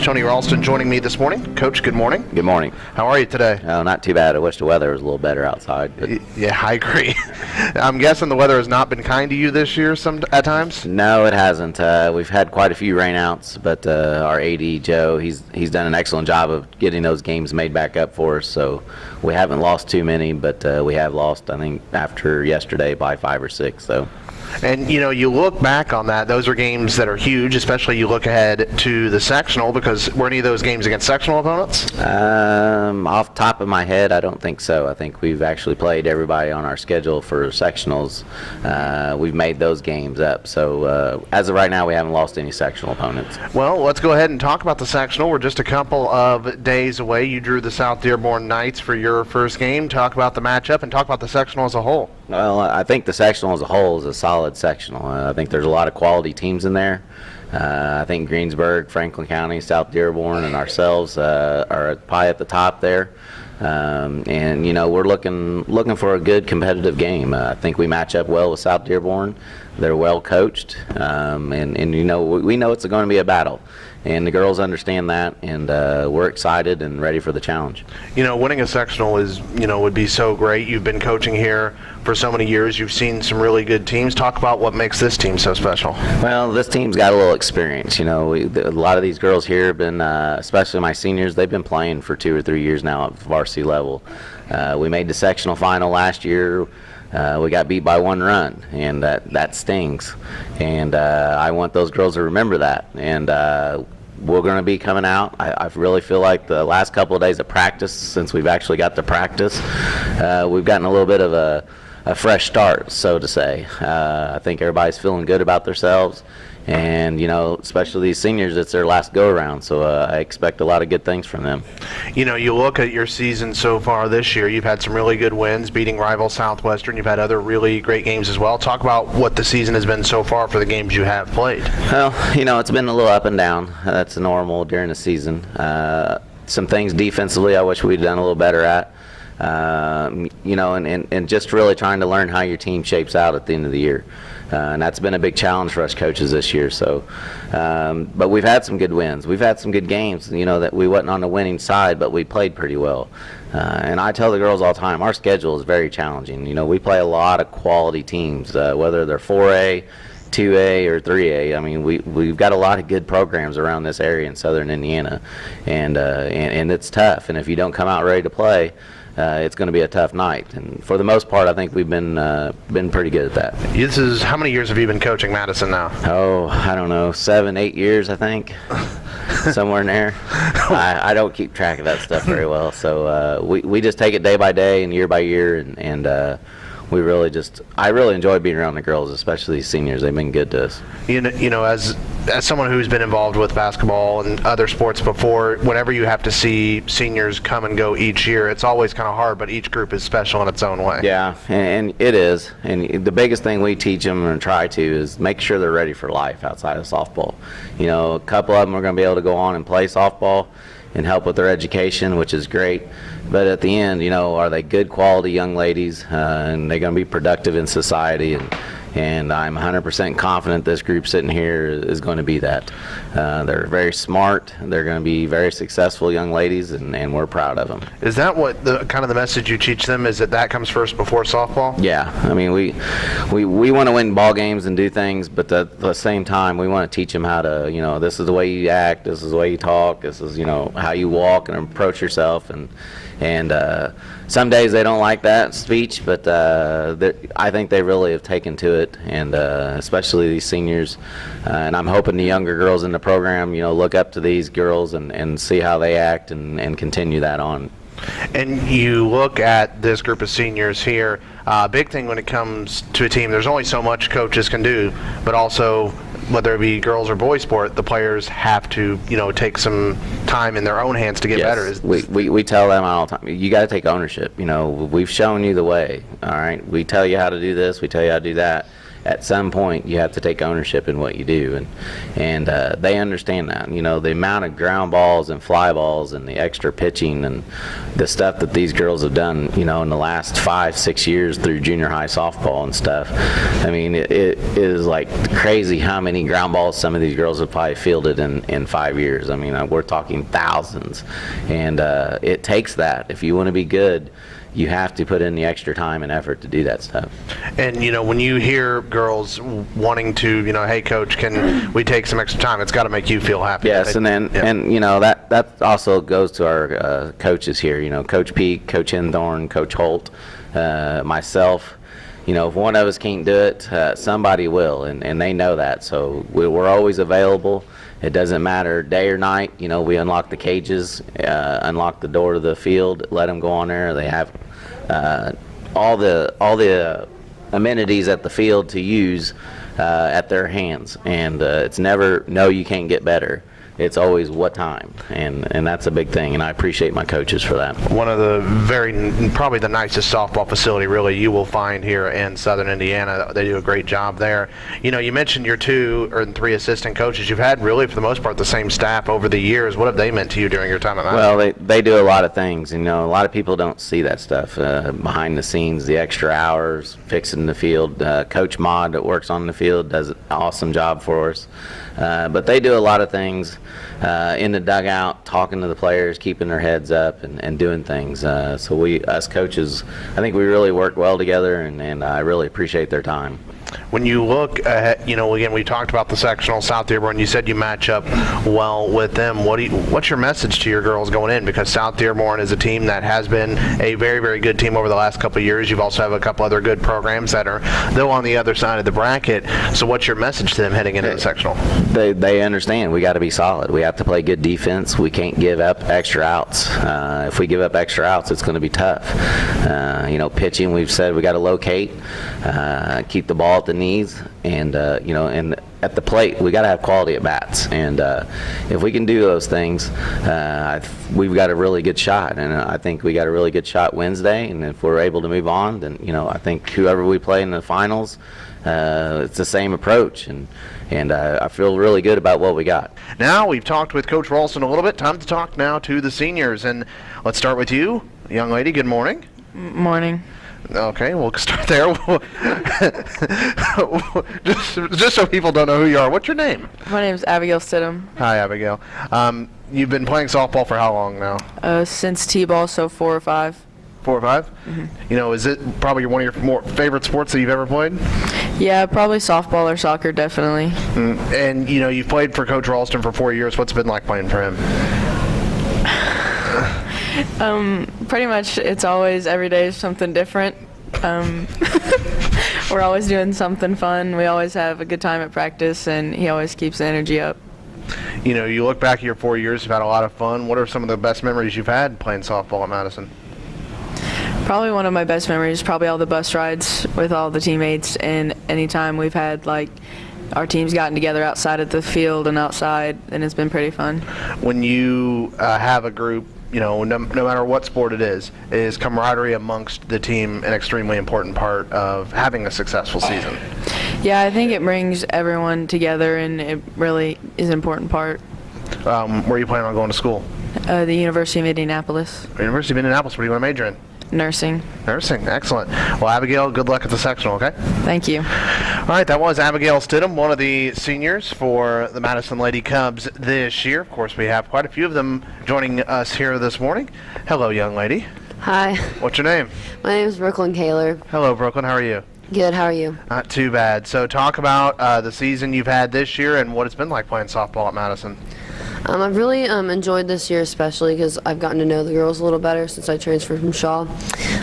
Coach Tony Ralston joining me this morning. Coach, good morning. Good morning. How are you today? Oh, not too bad. I wish the weather was a little better outside. But Yeah, I agree. I'm guessing the weather has not been kind to you this year some at times. no, it hasn't. Uh, we've had quite a few rainouts, but uh, our AD Joe, he's he's done an excellent job of getting those games made back up for us. So we haven't lost too many, but uh, we have lost, I think, after yesterday by five or six. So. And you know, you look back on that; those are games that are huge. Especially you look ahead to the sectional because were any of those games against sectional opponents? Um, off top of my head, I don't think so. I think we've actually played everybody on our schedule for sectionals. Uh, we've made those games up. So uh, as of right now, we haven't lost any sectional opponents. Well, let's go ahead and talk about the sectional. We're just a couple of days away. You drew the South Dearborn Knights for your first game. Talk about the matchup and talk about the sectional as a whole. Well, I think the sectional as a whole is a solid sectional. Uh, I think there's a lot of quality teams in there. Uh, I think Greensburg, Franklin County, South Dearborn, and ourselves uh, are probably at the top there. Um, and you know we're looking looking for a good competitive game. Uh, I think we match up well with South Dearborn. They're well coached, um, and and you know we, we know it's going to be a battle, and the girls understand that, and uh, we're excited and ready for the challenge. You know, winning a sectional is, you know, would be so great. You've been coaching here for so many years. You've seen some really good teams. Talk about what makes this team so special. Well, this team's got a little experience. You know, we, a lot of these girls here have been, uh, especially my seniors, they've been playing for two or three years now at varsity level. Uh, we made the sectional final last year. Uh, we got beat by one run, and that that stings. And uh, I want those girls to remember that. And uh, we're going to be coming out. I, I really feel like the last couple of days of practice, since we've actually got to practice, uh, we've gotten a little bit of a, a fresh start, so to say. Uh, I think everybody's feeling good about themselves. And, you know, especially these seniors, it's their last go around. So uh, I expect a lot of good things from them. You know, you look at your season so far this year, you've had some really good wins, beating rival Southwestern. You've had other really great games as well. Talk about what the season has been so far for the games you have played. Well, you know, it's been a little up and down. That's normal during the season. Uh, some things defensively I wish we'd done a little better at. Um, you know, and, and, and just really trying to learn how your team shapes out at the end of the year. Uh, and that's been a big challenge for us coaches this year. So, um, but we've had some good wins. We've had some good games. You know that we wasn't on the winning side, but we played pretty well. Uh, and I tell the girls all the time, our schedule is very challenging. You know, we play a lot of quality teams, uh, whether they're 4A, 2A or 3A. I mean, we we've got a lot of good programs around this area in Southern Indiana, and uh, and, and it's tough. And if you don't come out ready to play, uh, it's going to be a tough night. And for the most part, I think we've been uh, been pretty good at that. This is how many years have you been coaching Madison now? Oh, I don't know, seven, eight years, I think, somewhere in there. I, I don't keep track of that stuff very well, so uh, we we just take it day by day and year by year, and and. We really just, I really enjoy being around the girls, especially these seniors. They've been good to us. You know, you know, as as someone who's been involved with basketball and other sports before, whenever you have to see seniors come and go each year, it's always kind of hard. But each group is special in its own way. Yeah, and, and it is. And the biggest thing we teach them and try to is make sure they're ready for life outside of softball. You know, a couple of them are going to be able to go on and play softball and help with their education, which is great. But at the end, you know, are they good quality young ladies uh, and they're going to be productive in society? And, and I'm 100% confident this group sitting here is going to be that. Uh, they're very smart. They're going to be very successful young ladies, and, and we're proud of them. Is that what the kind of the message you teach them? Is that that comes first before softball? Yeah, I mean we we, we want to win ball games and do things, but at the same time we want to teach them how to you know this is the way you act, this is the way you talk, this is you know how you walk and approach yourself, and and uh, some days they don't like that speech, but uh, I think they really have taken to it, and uh, especially these seniors. Uh, and I'm hoping the younger girls in the program, you know, look up to these girls and, and see how they act and, and continue that on. And you look at this group of seniors here. Uh, big thing when it comes to a team, there's only so much coaches can do, but also whether it be girls or boys sport, the players have to, you know, take some time in their own hands to get yes. better. Is- We, we, we tell them all the time, you got to take ownership. You know, we've shown you the way, all right? We tell you how to do this, we tell you how to do that. At some point you have to take ownership in what you do, and and uh, they understand that. You know, the amount of ground balls and fly balls and the extra pitching and the stuff that these girls have done, you know, in the last five, six years through junior high softball and stuff. I mean, it, it is like crazy how many ground balls some of these girls have probably fielded in, in five years. I mean, uh, we're talking thousands. And uh, it takes that. If you want to be good, you have to put in the extra time and effort to do that stuff. And you know, when you hear girls wanting to, you know, hey coach, can we take some extra time? It's got to make you feel happy. Yes, and then yeah. and you know that that also goes to our uh, coaches here. You know, Coach Peak, Coach Henthorn, Coach Holt, uh, myself. You know, if one of us can't do it, uh, somebody will, and, and they know that. So we, we're always available. It doesn't matter day or night. You know, we unlock the cages, uh, unlock the door to the field, let them go on there. They have uh, all the all the amenities at the field to use uh, at their hands, and uh, it's never no, you can't get better. It's always what time, and and that's a big thing, and I appreciate my coaches for that. one of the very probably the nicest softball facility really you will find here in southern indiana they do a great job there you know you mentioned your two or three assistant coaches you've had really for the most part the same staff over the years what have they meant to you during your time at? Well, they, they do a lot of things. You know, a lot of people don't see that stuff uh, behind the scenes, the extra hours fixing the field. Uh, Coach Mod that works on the field does an awesome job for us. Uh, but they do a lot of things uh, in the dugout, talking to the players, keeping their heads up, and, and doing things. Uh, so we, us coaches, I think we really work well together, and, and I really appreciate their time. When you look at, you know, again, we talked about the sectional South Dearborn. You said you match up well with them. What do you, what's your message to your girls going in? Because South Dearborn is a team that has been a very, very good team over the last couple of years. You've also have a couple other good programs that are though on the other side of the bracket. So, what's your message to them heading into the sectional? they they understand we got to be solid. We have to play good defense. We can't give up extra outs. Uh, if we give up extra outs, it's going to be tough. Uh, you know, pitching. We've said we got to locate, uh, keep the ball at the knees, and uh, you know, and at the plate we got to have quality at bats. And uh, if we can do those things, uh, I th- we've got a really good shot. And uh, I think we got a really good shot Wednesday. And if we're able to move on, then you know, I think whoever we play in the finals, uh, it's the same approach. And and uh, I feel really good about what we got. Now we've talked with Coach Ralston a little bit. Time to talk now to the seniors, and let's start with you, young lady. Good morning. Morning. Okay, we'll start there. just, just so people don't know who you are, what's your name? My name is Abigail Stidham. Hi, Abigail. Um, you've been playing softball for how long now? Uh, since T-ball, so four or five. Four or 5 You know, is it probably one of your more favorite sports that you've ever played? Yeah, probably softball or soccer, definitely. And you know, you've played for Coach Ralston for four years. What's it been like playing for him? Pretty much, it's always every day is something different. Um, we're always doing something fun. We always have a good time at practice, and he always keeps the energy up. You know, you look back at your four years, you've had a lot of fun. What are some of the best memories you've had playing softball at Madison? Probably one of my best memories. Probably all the bus rides with all the teammates, and anytime we've had like our teams gotten together outside of the field and outside, and it's been pretty fun. When you uh, have a group, you know, no, no matter what sport it is, is camaraderie amongst the team an extremely important part of having a successful season? Yeah, I think it brings everyone together, and it really is an important part. Um, where are you planning on going to school? Uh, the University of Indianapolis, University of Indianapolis. What do you want to major in? nursing. Nursing. Excellent. Well, Abigail, good luck at the sectional, okay? Thank you. All right, that was Abigail Stidham, one of the seniors for the Madison Lady Cubs this year. Of course, we have quite a few of them joining us here this morning. Hello, young lady. Hi, What's your name? my name is Brooklyn Kaler. Hello, Brooklyn. How are you? Good, how are you? Not too bad. So, talk about uh, the season you've had this year and what it's been like playing softball at Madison. Um, I've really um, enjoyed this year, especially because I've gotten to know the girls a little better since I transferred from Shawe.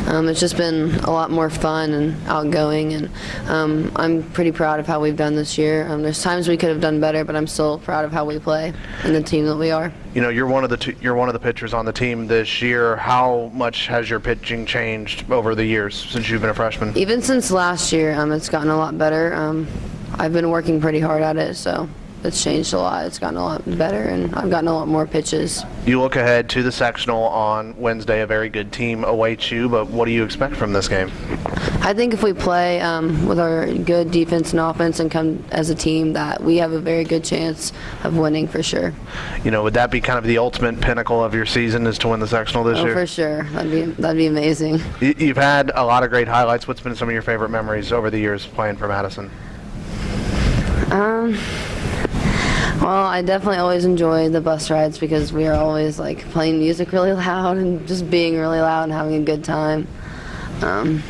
Um, it's just been a lot more fun and outgoing, and um, I'm pretty proud of how we've done this year. Um, there's times we could have done better, but I'm still proud of how we play and the team that we are. You know, you're one of the two, you're one of the pitchers on the team this year. How much has your pitching changed over the years since you've been a freshman? Even since last year, um, it's gotten a lot better. Um, I've been working pretty hard at it, so it's changed a lot. It's gotten a lot better, and I've gotten a lot more pitches. You look ahead to the sectional on Wednesday. A very good team awaits you, but what do you expect from this game? I think if we play um, with our good defense and offense and come as a team, that we have a very good chance of winning for sure. You know, would that be kind of the ultimate pinnacle of your season is to win the sectional this Oh, year? for sure. That'd be that'd be amazing. You- You've had a lot of great highlights. What's been some of your favorite memories over the years playing for Madison? Um, well, I definitely always enjoy the bus rides because we are always like playing music really loud and just being really loud and having a good time. Um,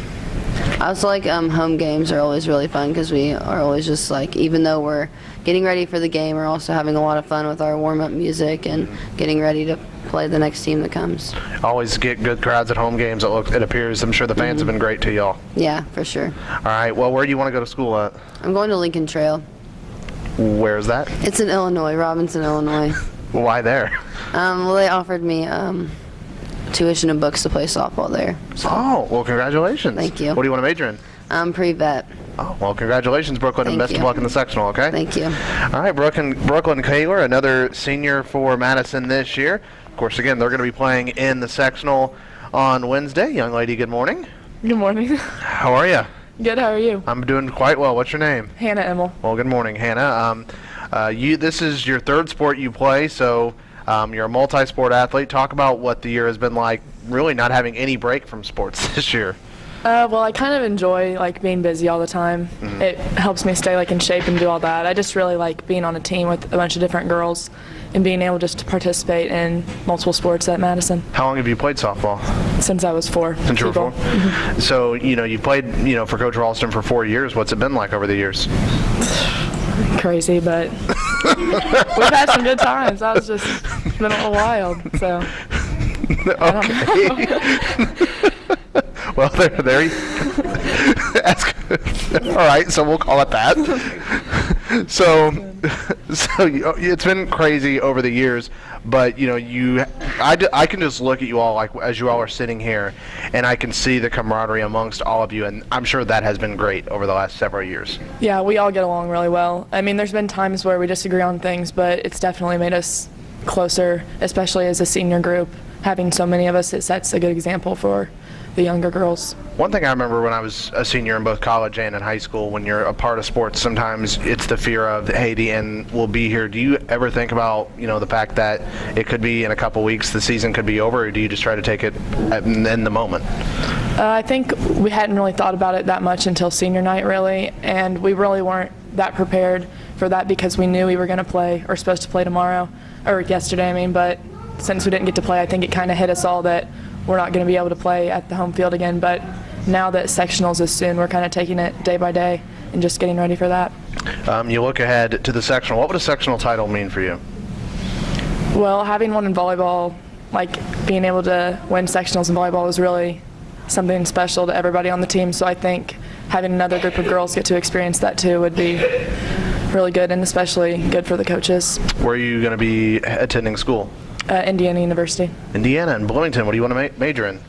I also like um, home games are always really fun because we are always just like even though we're getting ready for the game, we're also having a lot of fun with our warm up music and getting ready to play the next team that comes. Always get good crowds at home games. It, look, it appears. I'm sure the fans have been great to y'all. Yeah, for sure. All right. Well, where do you want to go to school at? I'm going to Lincoln Trail. Where's that? It's in Illinois, Robinson, Illinois. Why there? Um, well, they offered me um, tuition and books to play softball there. So, Oh, well, congratulations. Thank you. What do you want to major in? I'm pre-vet. Oh, well, congratulations, Brooklyn, and Thank best of luck in the sectional, okay? Thank you. All right, Brooklyn, Brooklyn Kaler, another senior for Madison this year. Of course, again, they're going to be playing in the sectional on Wednesday. Young lady, good morning. Good morning. How are you? Good. How are you? I'm doing quite well. What's your name? Hannah Emmel. Well, good morning, Hannah. Um, uh, you, this is your third sport you play, so um, you're a multi-sport athlete. Talk about what the year has been like. Really, not having any break from sports this year. Uh, well, I kind of enjoy like being busy all the time. It helps me stay like in shape and do all that. I just really like being on a team with a bunch of different girls and being able just to participate in multiple sports at Madison How long have you played softball? since I was four. Since you were T-ball. four. Mm-hmm. So you know you played you know for Coach Ralston for four years. What's it been like over the years? Crazy, but we've had some good times. That was just been a little wild. So okay. Well, there, there. You, that's good. All right, so we'll call it that. So, so you, oh, it's been crazy over the years, but you know, you, I, I can just look at you all like as you all are sitting here, and I can see the camaraderie amongst all of you, and I'm sure that has been great over the last several years. yeah, we all get along really well. I mean, there's been times where we disagree on things, but it's definitely made us closer, especially as a senior group. Having so many of us, it sets a good example for the younger girls. One thing I remember when I was a senior in both college and in high school, when you're a part of sports, sometimes it's the fear of, hey, the end will be here. Do you ever think about, you know, the fact that it could be in a couple weeks, the season could be over, or do you just try to take it in the moment? Uh, I think we hadn't really thought about it that much until senior night, really, and we really weren't that prepared for that because we knew we were going to play or supposed to play tomorrow or yesterday. I mean, but since we didn't get to play, I think it kind of hit us all that we're not going to be able to play at the home field again. But now that sectionals is soon, we're kind of taking it day by day and just getting ready for that. Um, you look ahead to the sectional. What would a sectional title mean for you? Well, having one in volleyball, like being able to win sectionals in volleyball is really something special to everybody on the team. So I think having another group of girls get to experience that too would be really good and especially good for the coaches. Where are you going to be attending school? Uh, Indiana University. Indiana and Bloomington. What do you want to ma- major in?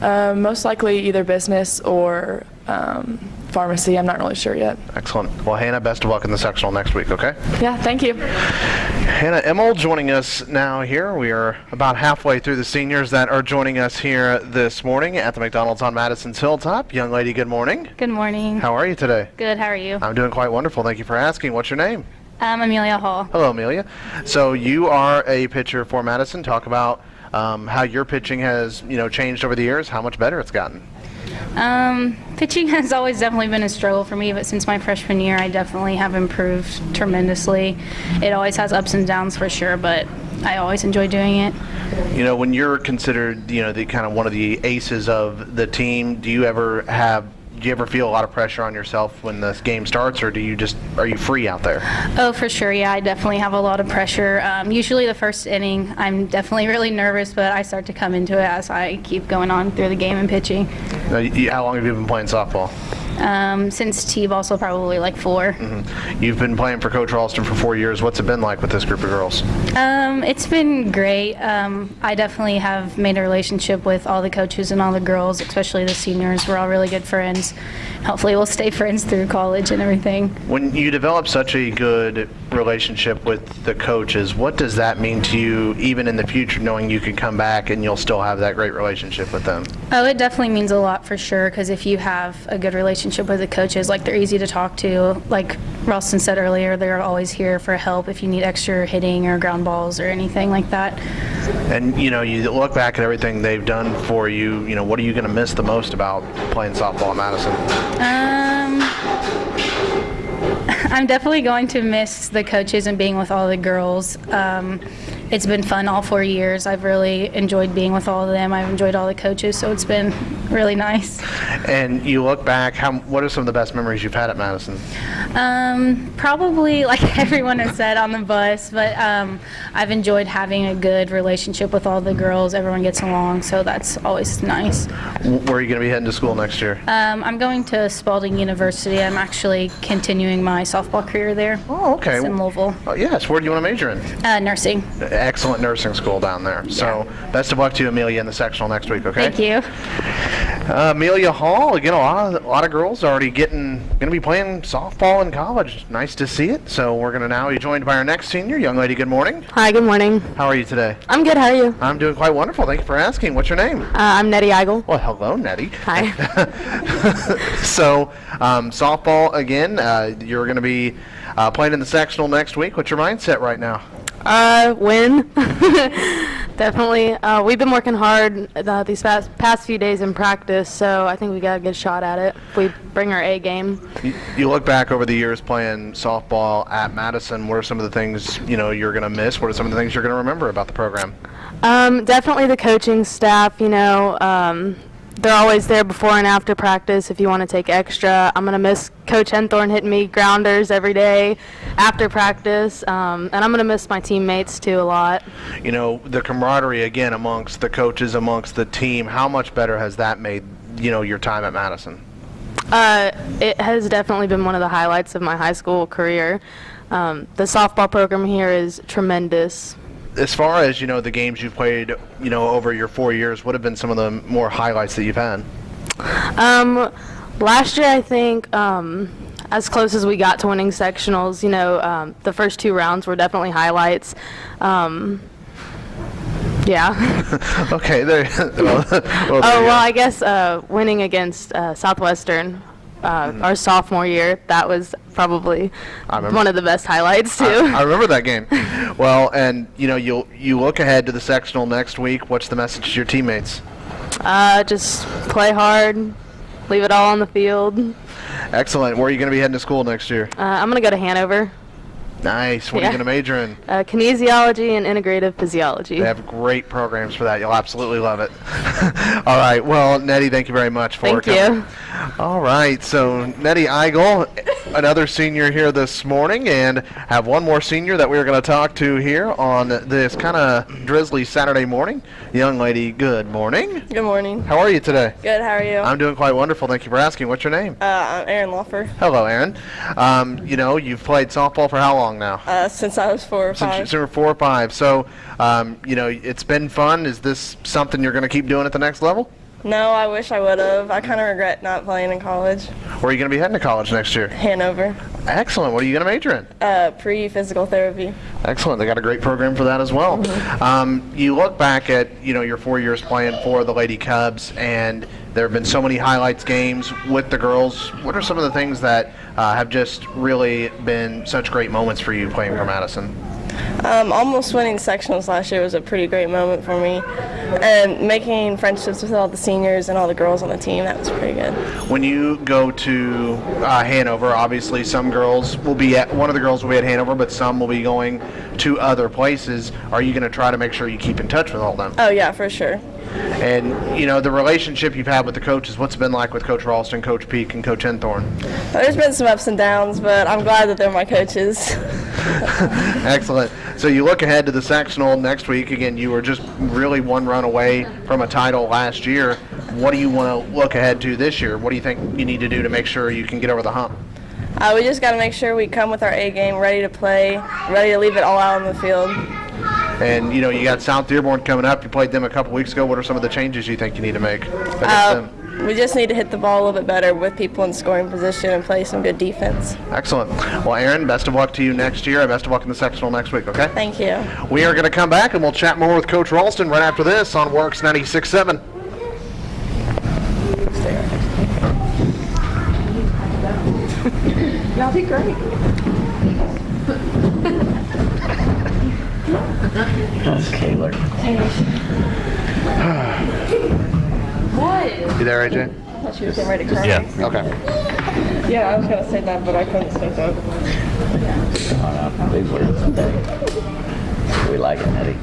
Uh, most likely either business or um, pharmacy. I'm not really sure yet. Excellent. Well, Hannah, best of luck in the sectional next week, okay? Yeah, thank you. Hannah Emmel joining us now here. We are about halfway through the seniors that are joining us here this morning at the McDonald's on Madison's Hilltop. Young lady, good morning. Good morning. How are you today? Good. How are you? I'm doing quite wonderful. Thank you for asking. What's your name? I'm Amelia Hall. Hello, Amelia. So you are a pitcher for Madison. Talk about um, how your pitching has, you know, changed over the years. How much better it's gotten. Um, pitching has always definitely been a struggle for me, but since my freshman year, I definitely have improved tremendously. It always has ups and downs for sure, but I always enjoy doing it. You know, when you're considered, you know, the kind of one of the aces of the team, do you ever have? Do you ever feel a lot of pressure on yourself when the game starts, or do you just are you free out there? Oh, for sure. Yeah, I definitely have a lot of pressure. Um, usually, the first inning, I'm definitely really nervous, but I start to come into it as I keep going on through the game and pitching. Uh, How long have you been playing softball? Um, since T-ball, probably like 4 You've been playing for Coach Ralston for four years. What's it been like with this group of girls? Um, it's been great. Um, I definitely have made a relationship with all the coaches and all the girls, especially the seniors. We're all really good friends. Hopefully, we'll stay friends through college and everything. When you develop such a good relationship with the coaches, what does that mean to you, even in the future, knowing you can come back and you'll still have that great relationship with them? Oh, it definitely means a lot for sure. Because if you have a good relationship with the coaches, like they're easy to talk to. Like Ralston said earlier, they're always here for help if you need extra hitting or ground balls or anything like that. And you know, you look back at everything they've done for you. You know, what are you going to miss the most about playing softball at Madison? Um, I'm definitely going to miss the coaches and being with all the girls. Um, it's been fun all four years. I've really enjoyed being with all of them. I've enjoyed all the coaches, so it's been really nice. And you look back, how what are some of the best memories you've had at Madison? Um, probably like everyone has said on the bus, but um, I've enjoyed having a good relationship with all the girls. Everyone gets along, so that's always nice. Where are you going to be heading to school next year? Um, I'm going to Spalding University. I'm actually continuing my softball career there. Oh, okay. It's in Louisville. Oh, yes. Where do you want to major in? Uh, nursing. Excellent nursing school down there. So, best of luck to you, Amelia, in the sectional next week. Okay. Thank you. Uh, Amelia Hall, again, a lot of, a lot of girls already getting going to be playing softball in college. Nice to see it. So we're going to now be joined by our next senior, young lady. Good morning. Hi, good morning. How are you today? I'm good. How are you? Uh, I'm doing quite wonderful. Thank you for asking. What's your name? I'm Nettie Eigel. Well, hello, Nettie. Hi. so, um, softball again. Uh, you're going to be uh, playing in the sectional next week. What's your mindset right now? Uh, win. Definitely. Uh, we've been working hard uh, these past, past few days in practice, so I think we got a good shot at it if we bring our A game. You, you look back over the years playing softball at Madison. What are some of the things you know you're going to miss? What are some of the things you're going to remember about the program? Um, definitely the coaching staff, you know, um, they're always there before and after practice if you want to take extra. I'm going to miss Coach Henthorn hitting me grounders every day after practice, um, and I'm going to miss my teammates too a lot. You know the camaraderie again amongst the coaches, amongst the team. How much better has that made you know your time at Madison? Uh, it has definitely been one of the highlights of my high school career. Um, the softball program here is tremendous. As far as you know, the games you've played, you know, over your four years, what have been some of the more highlights that you've had? Um, last year, I think, um, as close as we got to winning sectionals, you know, um, the first two rounds were definitely highlights. Um, yeah. okay, there. well, well, there oh, well, go. I guess uh, winning against uh, Southwestern. Uh, Our sophomore year, that was probably one of the best highlights too. I, I remember that game. Well, and you know, you you look ahead to the sectional next week. What's the message to your teammates? Uh, just play hard, leave it all on the field. Uh, Excellent. Where are you going to be heading to school next year? I'm gonna go to Hanover, Nice. What are you going to major in? uh, kinesiology and integrative physiology. They have great programs for that. You'll absolutely love it. All right. Well, Nettie, thank you very much for Thank coming. you. All right. So, Nettie Eigel, another senior here this morning, and have one more senior that we're going to talk to here on this kind of drizzly Saturday morning. Young lady, good morning. Good morning. How are you today? Good, how are you? I'm doing quite wonderful. Thank you for asking. What's your name? uh, I'm Erin Loffer. Hello, Erin. Um, you know, you've played softball for how long now? Uh, since I was four or Since you five. since you were four or five. So, um, you know, it's been fun. Is this something you're going to keep doing at the next level? No, I wish I would have. I kind of regret not playing in college. Where are you going to be heading to college next year? Hanover. Excellent. What are you going to major in? Uh, pre-physical therapy. Excellent. They got a great program for that as well. Um, you look back at you know your four years playing for the Lady Cubs, and there have been so many highlights games with the girls. What are some of the things that uh, have just really been such great moments for you playing for Madison? Um, almost winning sectionals last year was a pretty great moment for me. And making friendships with all the seniors and all the girls on the team, that was pretty good. When you go to uh, Hanover, obviously some girls will be at one of the girls will be at Hanover, but some will be going to other places. Are you going to try to make sure you keep in touch with all them? Oh, yeah, for sure. And you know the relationship you've had with the coaches. What's it been like with Coach Ralston, Coach Peak, and Coach Henthorn? There's been some ups and downs, but I'm glad that they're my coaches. Excellent. So you look ahead to the sectional next week. Again, you were just really one run away from a title last year. what do you want to look ahead to this year? What do you think you need to do to make sure you can get over the hump? Uh, we just got to make sure we come with our A game, ready to play, ready to leave it all out on the field. And you know, you got South Dearborn coming up. You played them a couple weeks ago. What are some of the changes you think you need to make Uh, we just need to hit the ball a little bit better with people in scoring position and play some good defense. Excellent. Well, Erin, best of luck to you next year, and best of luck in the sectional next week. Okay. Thank you. We are going to come back and we'll chat more with Coach Ralston right after this on Works 96.7. Okay, look. You there, AJ? I thought she was getting ready to cry. Yeah. Okay. Yeah, I was going to say that, but I couldn't say that. Big words. We like it, Eddie.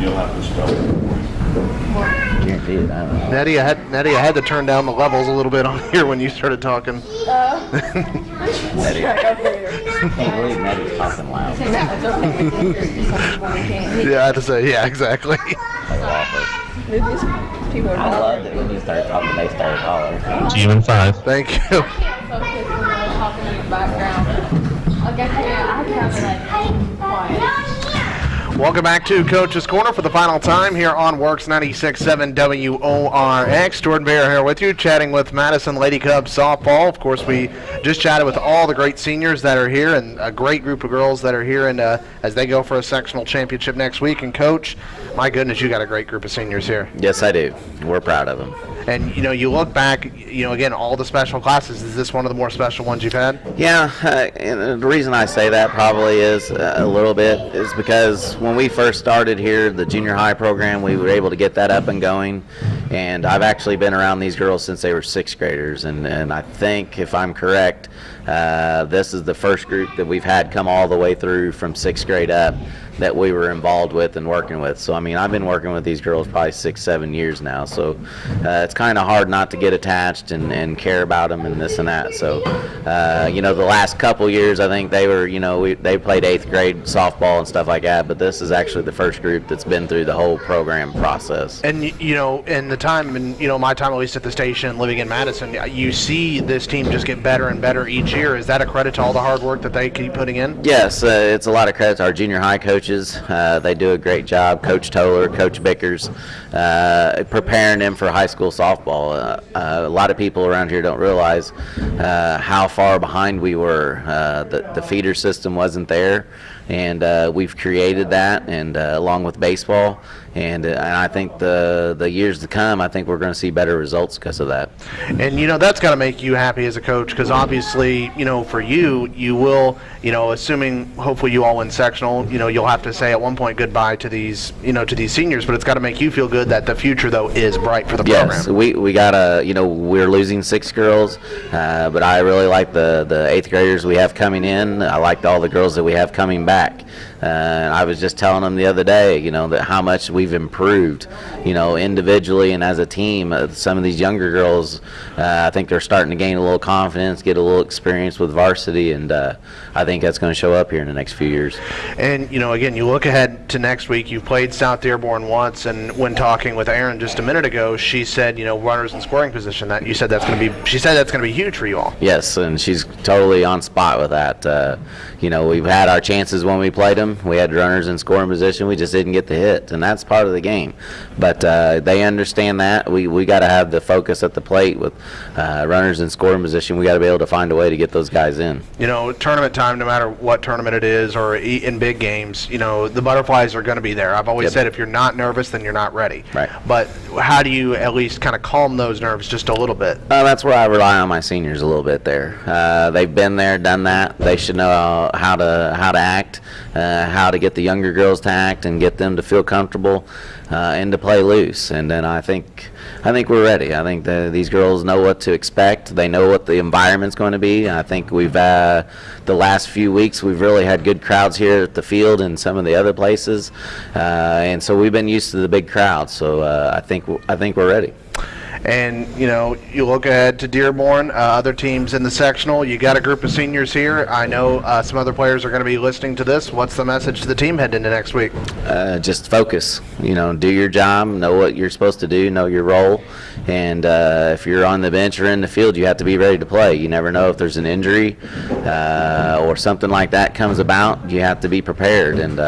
You'll have to spell it. Guarantee it. I don't know. Nettie, I had Nettie, I had to turn down the levels a little bit on here when you started talking. Eddie. Can't believe Eddie's talking loud. Yeah, I had to say, yeah, exactly. People are I love it when you start talking, they start hollering. Team in five. Thank you. Welcome back to Coach's Corner for the final time here on Works 96.7 WORX. Jordan Bear here with you, chatting with Madison Lady Cubs softball. Of course, we just chatted with all the great seniors that are here and a great group of girls that are here and uh, as they go for a sectional championship next week. And Coach, my goodness, you got a great group of seniors here. Yes, I do. We're proud of them. And you know, you look back, you know, again, all the special classes. Is this one of the more special ones you've had? Yeah, uh, the reason I say that probably is uh, a little bit is because when we first started here, the junior high program, we were able to get that up and going. And I've actually been around these girls since they were sixth graders. And, and I think, if I'm correct, uh, this is the first group that we've had come all the way through from sixth grade up that we were involved with and working with. So, I mean, I've been working with these girls probably six, seven years now. So, uh, it's kind of hard not to get attached and, and care about them and this and that. So, uh, you know, the last couple years, I think they were, you know, we, they played eighth grade softball and stuff like that. But this is actually the first group that's been through the whole program process. And you know, in the time, and you know, my time at least at the station, living in Madison, you see this team just get better and better each year. Is that a credit to all the hard work that they keep putting in? Yes, uh, it's a lot of credit to our junior high coaches. Uh, they do a great job. Coach Toller, Coach Bickers, uh, preparing them for high school softball. Uh, uh, a lot of people around here don't realize uh, how far behind we were. Uh, the, the feeder system wasn't there, and we've created that, and along with baseball. And, uh, and I think the the years to come, I think we're going to see better results because of that. And you know, that's got to make you happy as a coach because obviously, you know, for you, you will, you know, assuming hopefully you all win sectional, you know, you'll have to say at one point goodbye to these, you know, to these seniors. But it's got to make you feel good that the future though is bright for the Yes, program. we, we got a you know we're losing six girls, uh, but I really like the the eighth graders we have coming in. I liked all the girls that we have coming back. Uh, I was just telling them the other day, you know, that how much we've improved, you know, individually and as a team. Uh, some of these younger girls, uh, I think they're starting to gain a little confidence, get a little experience with varsity, and uh, I think that's going to show up here in the next few years. And you know, again, you look ahead to next week. You've played South Dearborn once, and when talking with Erin just a minute ago, she said, you know, runners in scoring position. That you said that's going to be. She said that's going to be huge for you all. Yes, and she's totally on spot with that. Uh, you know, we've had our chances when we played them. We had runners in scoring position. We just didn't get the hit, and that's part of the game. But uh, they understand that. We we got to have the focus at the plate with uh, runners in scoring position. We got to be able to find a way to get those guys in. You know, tournament time, no matter what tournament it is, or in big games, you know, the butterflies are going to be there. I've always Yep. said if you're not nervous, then you're not ready. Right. But how do you at least kind of calm those nerves just a little bit? Uh, that's where I rely on my seniors a little bit there. Uh, they've been there, done that. They should know how to how to act, uh, how to get the younger girls to act, and get them to feel comfortable uh, and to play loose. And then I think I think we're ready. I think the, these girls know what to expect. They know what the environment's going to be. I think we've uh, the last few weeks we've really had good crowds here at the field and some of the other places, uh, and so we've been used to the big crowds. So uh, I think I think we're ready. And, you know, you look ahead to Dearborn, uh, other teams in the sectional. You got a group of seniors here. I know uh, some other players are going to be listening to this. What's the message to the team heading into next week? uh, just focus. You know, do your job, know what you're supposed to do, know your role, and uh, if you're on the bench or in the field, you have to be ready to play. You never know if there's an injury uh, or something like that comes about. You have to be prepared, and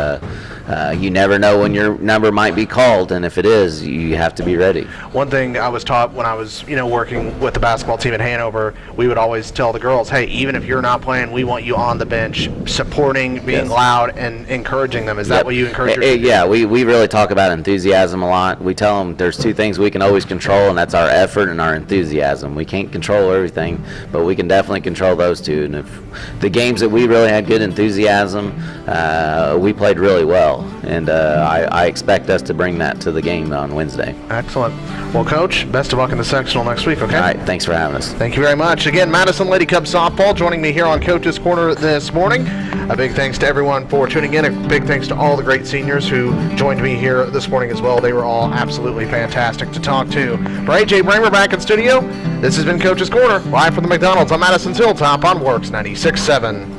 uh, you never know when your number might be called, and if it is, you have to be ready. One thing I was taught when I was, you know, working with the basketball team at Hanover, we would always tell the girls, hey, even if you're not playing, we want you on the bench, supporting, being Yes. loud, and encouraging them. Is that what you encourage your Eh, eh, team? Yeah, we, we really talk about enthusiasm a lot. We tell them there's two things we can always control, and that's our effort and our enthusiasm. We can't control everything, but we can definitely control those two. And if the games that we really had good enthusiasm, uh, we played really well. And uh, I, I expect us to bring that to the game on Wednesday. Excellent. Well, Coach, best of luck in the sectional next week, okay? All right, thanks for having us. Thank you very much. Again, Madison Lady Cubs softball joining me here on Coach's Corner this morning. A big thanks to everyone for tuning in. A big thanks to all the great seniors who joined me here this morning as well. They were all absolutely fantastic to talk to. For AJ Bramer back in studio, this has been Coach's Corner, live from the McDonald's on Madison's Hilltop on Works 96.7.